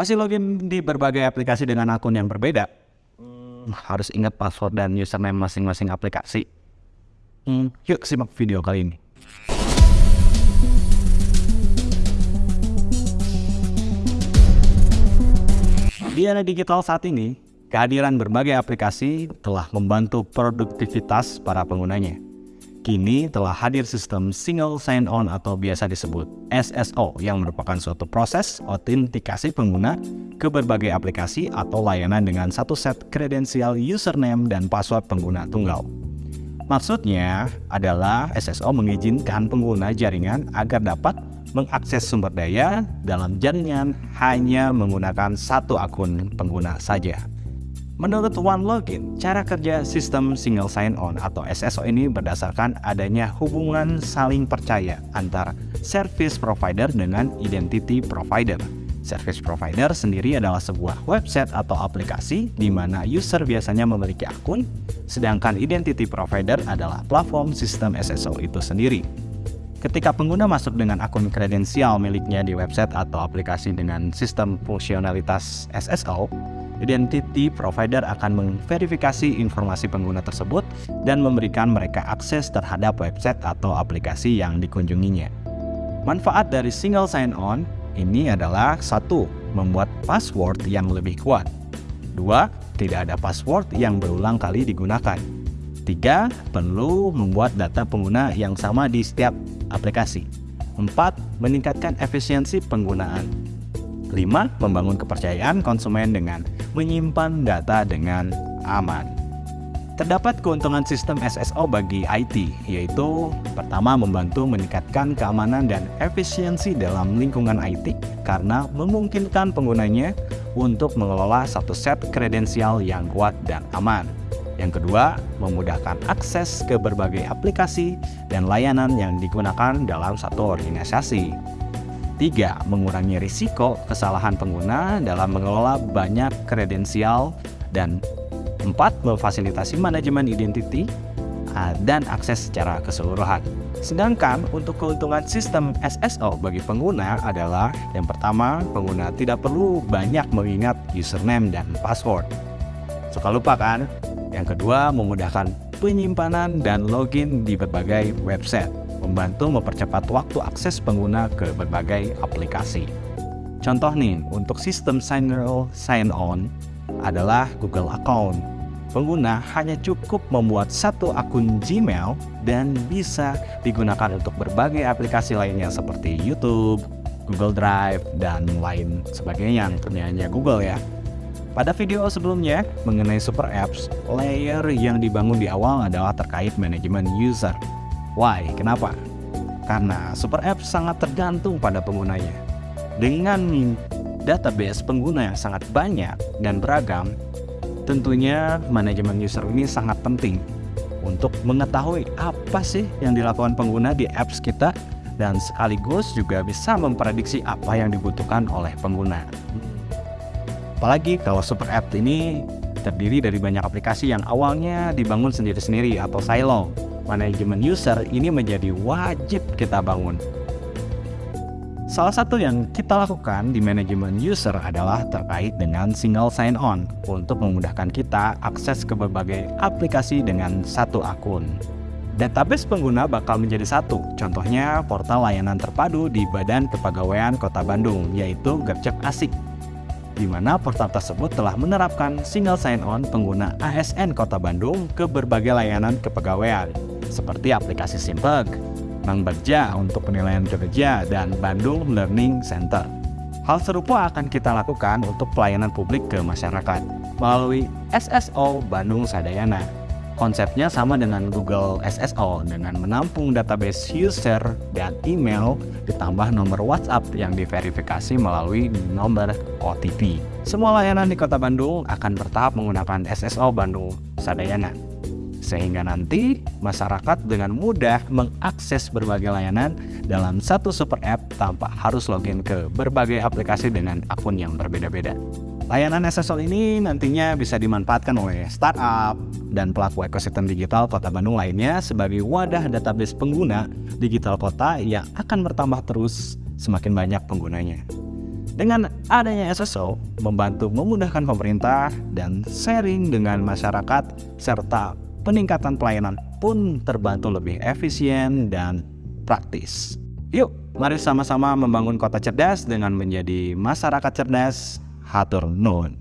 Masih login di berbagai aplikasi dengan akun yang berbeda? Hmm, harus ingat password dan username masing-masing aplikasi. Hmm, yuk simak video kali ini. Di era digital saat ini, kehadiran berbagai aplikasi telah membantu produktivitas para penggunanya. Kini telah hadir sistem Single Sign-On atau biasa disebut SSO yang merupakan suatu proses autentikasi pengguna ke berbagai aplikasi atau layanan dengan satu set kredensial username dan password pengguna tunggal. Maksudnya adalah SSO mengizinkan pengguna jaringan agar dapat mengakses sumber daya dalam jaringan hanya menggunakan satu akun pengguna saja. Menurut OneLogin, cara kerja sistem Single Sign-On atau SSO ini berdasarkan adanya hubungan saling percaya antara service provider dengan identity provider. Service provider sendiri adalah sebuah website atau aplikasi di mana user biasanya memiliki akun, sedangkan identity provider adalah platform sistem SSO itu sendiri. Ketika pengguna masuk dengan akun kredensial miliknya di website atau aplikasi dengan sistem fungsionalitas SSO, identity provider akan memverifikasi informasi pengguna tersebut dan memberikan mereka akses terhadap website atau aplikasi yang dikunjunginya. Manfaat dari single sign-on ini adalah satu, membuat password yang lebih kuat. Dua, tidak ada password yang berulang kali digunakan. Tiga, perlu membuat data pengguna yang sama di setiap aplikasi. Empat, meningkatkan efisiensi penggunaan. 5. Membangun kepercayaan konsumen dengan menyimpan data dengan aman. Terdapat keuntungan sistem SSO bagi IT, yaitu pertama membantu meningkatkan keamanan dan efisiensi dalam lingkungan IT karena memungkinkan penggunanya untuk mengelola satu set kredensial yang kuat dan aman. Yang kedua, memudahkan akses ke berbagai aplikasi dan layanan yang digunakan dalam satu organisasi. Tiga, mengurangi risiko kesalahan pengguna dalam mengelola banyak kredensial. Dan empat, memfasilitasi manajemen identity ah, dan akses secara keseluruhan. Sedangkan untuk keuntungan sistem SSO bagi pengguna adalah yang pertama, pengguna tidak perlu banyak mengingat username dan password. Suka lupa kan? Yang kedua, memudahkan penyimpanan dan login di berbagai website membantu mempercepat waktu akses pengguna ke berbagai aplikasi. Contoh nih, untuk sistem Signal Sign-On adalah Google Account. Pengguna hanya cukup membuat satu akun Gmail dan bisa digunakan untuk berbagai aplikasi lainnya seperti YouTube, Google Drive, dan lain sebagainya yang Google ya. Pada video sebelumnya mengenai super apps, layer yang dibangun di awal adalah terkait manajemen user. Why? Kenapa? Karena Super App sangat tergantung pada penggunanya. Dengan database pengguna yang sangat banyak dan beragam, tentunya manajemen user ini sangat penting untuk mengetahui apa sih yang dilakukan pengguna di apps kita dan sekaligus juga bisa memprediksi apa yang dibutuhkan oleh pengguna. Apalagi kalau super app ini terdiri dari banyak aplikasi yang awalnya dibangun sendiri-sendiri atau silo manajemen user ini menjadi wajib kita bangun. Salah satu yang kita lakukan di manajemen user adalah terkait dengan single sign-on untuk memudahkan kita akses ke berbagai aplikasi dengan satu akun. Database pengguna bakal menjadi satu, contohnya portal layanan terpadu di Badan Kepegawaian Kota Bandung, yaitu Gercep Asik di mana portal tersebut telah menerapkan single sign-on pengguna ASN Kota Bandung ke berbagai layanan kepegawaian, seperti aplikasi Simpeg, Bank Berja untuk penilaian kerja, dan Bandung Learning Center. Hal serupa akan kita lakukan untuk pelayanan publik ke masyarakat melalui SSO Bandung Sadayana Konsepnya sama dengan Google SSO dengan menampung database user dan email ditambah nomor WhatsApp yang diverifikasi melalui nomor OTP. Semua layanan di Kota Bandung akan bertahap menggunakan SSO Bandung Sadayana. Sehingga nanti masyarakat dengan mudah mengakses berbagai layanan dalam satu super app tanpa harus login ke berbagai aplikasi dengan akun yang berbeda-beda. Layanan SSO ini nantinya bisa dimanfaatkan oleh startup dan pelaku ekosistem digital Kota Bandung lainnya sebagai wadah database pengguna digital kota yang akan bertambah terus semakin banyak penggunanya. Dengan adanya SSO, membantu memudahkan pemerintah dan sharing dengan masyarakat, serta peningkatan pelayanan pun terbantu lebih efisien dan praktis. Yuk, mari sama-sama membangun kota cerdas dengan menjadi masyarakat cerdas. hatol noon.